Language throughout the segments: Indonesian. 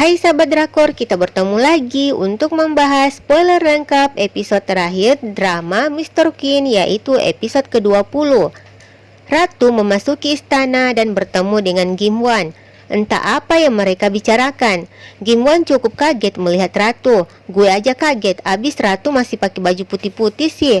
Hai sahabat drakor, kita bertemu lagi untuk membahas spoiler lengkap episode terakhir drama Mr. Queen yaitu episode ke-20. Ratu memasuki istana dan bertemu dengan Gimwan. Entah apa yang mereka bicarakan. Gimwan cukup kaget melihat Ratu. Gue aja kaget, abis Ratu masih pakai baju putih-putih sih.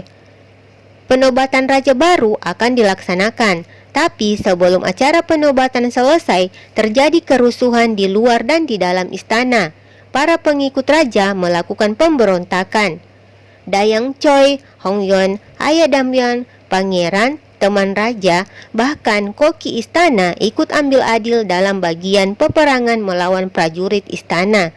Penobatan raja baru akan dilaksanakan. Tapi sebelum acara penobatan selesai, terjadi kerusuhan di luar dan di dalam istana. Para pengikut raja melakukan pemberontakan. Dayang Choi, Hong Yon, Ayah Damyan, Pangeran, teman raja, bahkan koki istana ikut ambil adil dalam bagian peperangan melawan prajurit istana.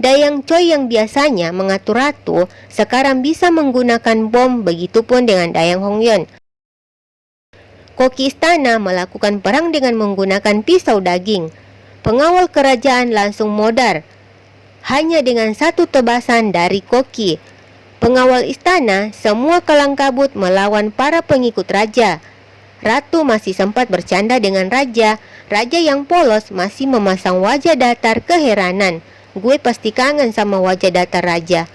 Dayang Choi yang biasanya mengatur ratu sekarang bisa menggunakan bom begitupun dengan Dayang Hongyon. Koki istana melakukan perang dengan menggunakan pisau daging. Pengawal kerajaan langsung modar. Hanya dengan satu tebasan dari Koki. Pengawal istana semua kelang kabut melawan para pengikut raja. Ratu masih sempat bercanda dengan raja. Raja yang polos masih memasang wajah datar keheranan. Gue pasti kangen sama wajah datar raja.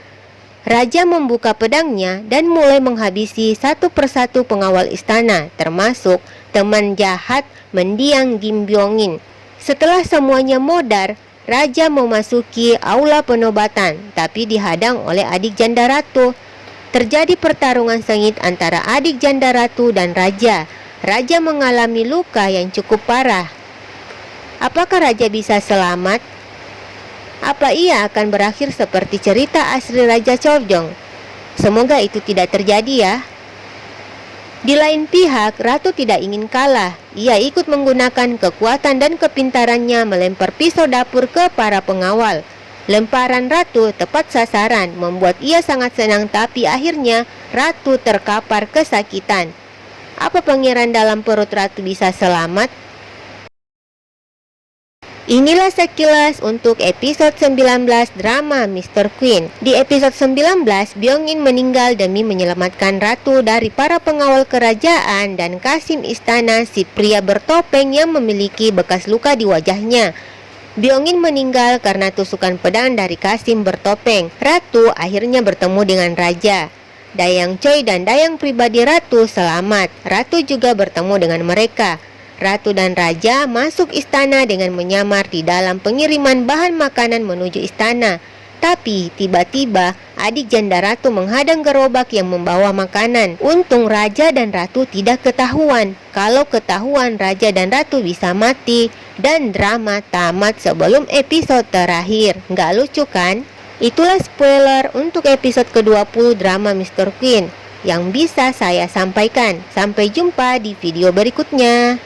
Raja membuka pedangnya dan mulai menghabisi satu persatu pengawal istana, termasuk teman jahat mendiang Gimbyongin. Setelah semuanya modar, Raja memasuki aula penobatan, tapi dihadang oleh adik janda ratu. Terjadi pertarungan sengit antara adik janda ratu dan Raja. Raja mengalami luka yang cukup parah. Apakah Raja bisa selamat? Apa ia akan berakhir seperti cerita asli Raja Chorjong? Semoga itu tidak terjadi ya. Di lain pihak, Ratu tidak ingin kalah. Ia ikut menggunakan kekuatan dan kepintarannya melempar pisau dapur ke para pengawal. Lemparan Ratu tepat sasaran, membuat ia sangat senang tapi akhirnya Ratu terkapar kesakitan. Apa pangeran dalam perut Ratu bisa selamat? Inilah sekilas untuk episode 19 drama Mr. Queen. Di episode 19, Byongin meninggal demi menyelamatkan ratu dari para pengawal kerajaan dan Kasim istana si pria bertopeng yang memiliki bekas luka di wajahnya. Byongin meninggal karena tusukan pedang dari Kasim bertopeng. Ratu akhirnya bertemu dengan raja. Dayang Choi dan Dayang pribadi Ratu selamat. Ratu juga bertemu dengan mereka. Ratu dan Raja masuk istana dengan menyamar di dalam pengiriman bahan makanan menuju istana. Tapi tiba-tiba adik janda ratu menghadang gerobak yang membawa makanan. Untung raja dan ratu tidak ketahuan. Kalau ketahuan raja dan ratu bisa mati dan drama tamat sebelum episode terakhir. Nggak lucu kan? Itulah spoiler untuk episode ke-20 drama Mr. Queen yang bisa saya sampaikan. Sampai jumpa di video berikutnya.